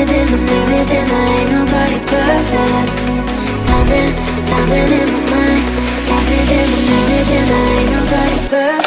within the maze within the ain't nobody perfect. Timing, timing in my mind. Maze within the maze within the ain't nobody perfect.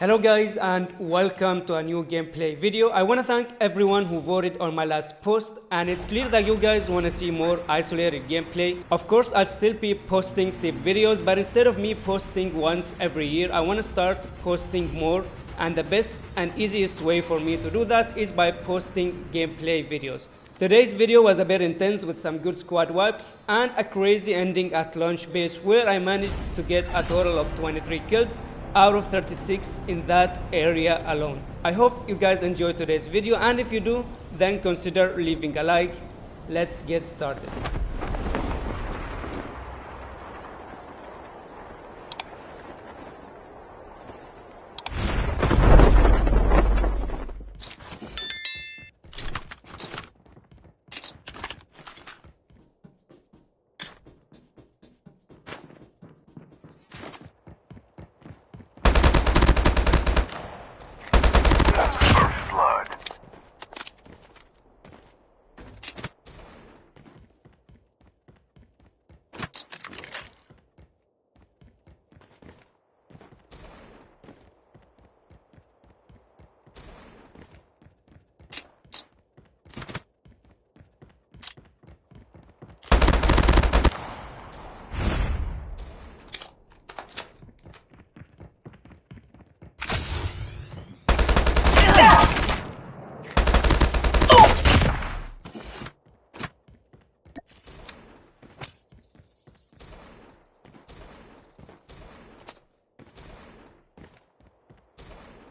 Hello guys and welcome to a new gameplay video. I want to thank everyone who voted on my last post and it's clear that you guys want to see more isolated gameplay. Of course I'll still be posting tip videos but instead of me posting once every year I want to start posting more and the best and easiest way for me to do that is by posting gameplay videos. Today's video was a bit intense with some good squad wipes and a crazy ending at launch base where I managed to get a total of 23 kills out of 36 in that area alone. I hope you guys enjoyed today's video and if you do, then consider leaving a like. Let's get started.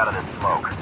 out of this smoke.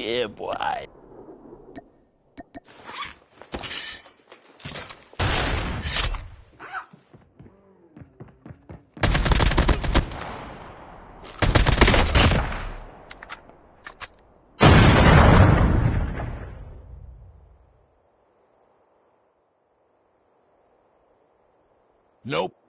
Yeah, boy. Nope.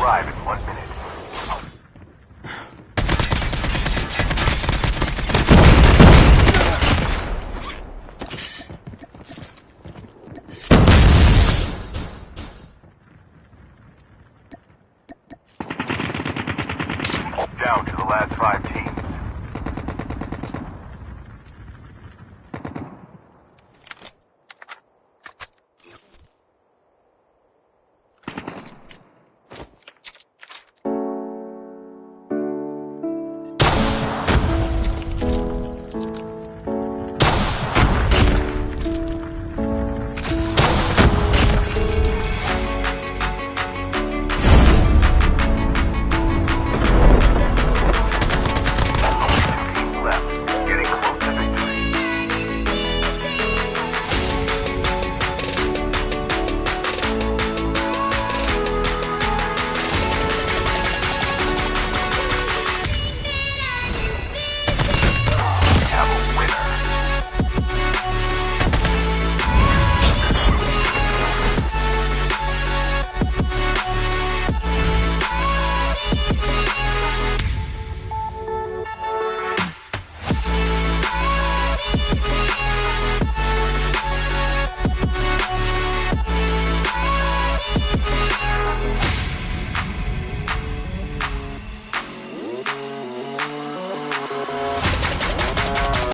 Arrive in one minute. Down to the last five teams.